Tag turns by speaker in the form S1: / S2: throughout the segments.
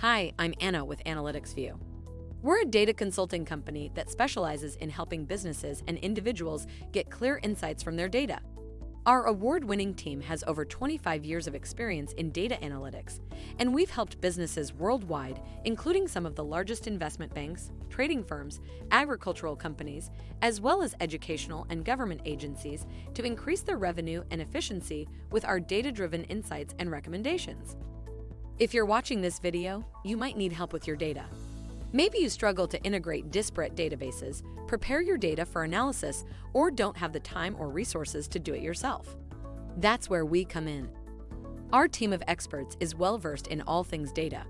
S1: Hi, I'm Anna with Analytics View. We're a data consulting company that specializes in helping businesses and individuals get clear insights from their data. Our award winning team has over 25 years of experience in data analytics, and we've helped businesses worldwide, including some of the largest investment banks, trading firms, agricultural companies, as well as educational and government agencies, to increase their revenue and efficiency with our data driven insights and recommendations. If you're watching this video, you might need help with your data. Maybe you struggle to integrate disparate databases, prepare your data for analysis, or don't have the time or resources to do it yourself. That's where we come in. Our team of experts is well versed in all things data.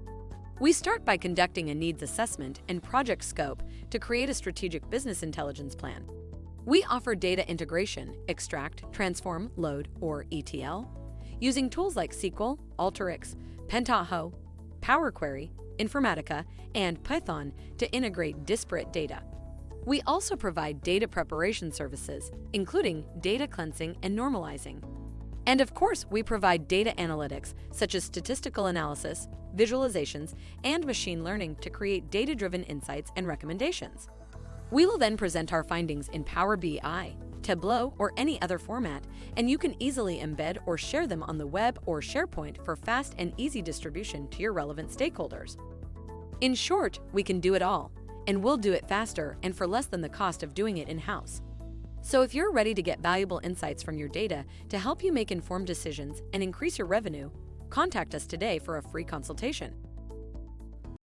S1: We start by conducting a needs assessment and project scope to create a strategic business intelligence plan. We offer data integration, extract, transform, load, or ETL, using tools like SQL, Alteryx, Pentaho, Power Query, Informatica, and Python to integrate disparate data. We also provide data preparation services, including data cleansing and normalizing. And of course, we provide data analytics such as statistical analysis, visualizations, and machine learning to create data driven insights and recommendations. We will then present our findings in Power BI, Tableau, or any other format, and you can easily embed or share them on the web or SharePoint for fast and easy distribution to your relevant stakeholders. In short, we can do it all, and we'll do it faster and for less than the cost of doing it in-house. So if you're ready to get valuable insights from your data to help you make informed decisions and increase your revenue, contact us today for a free consultation.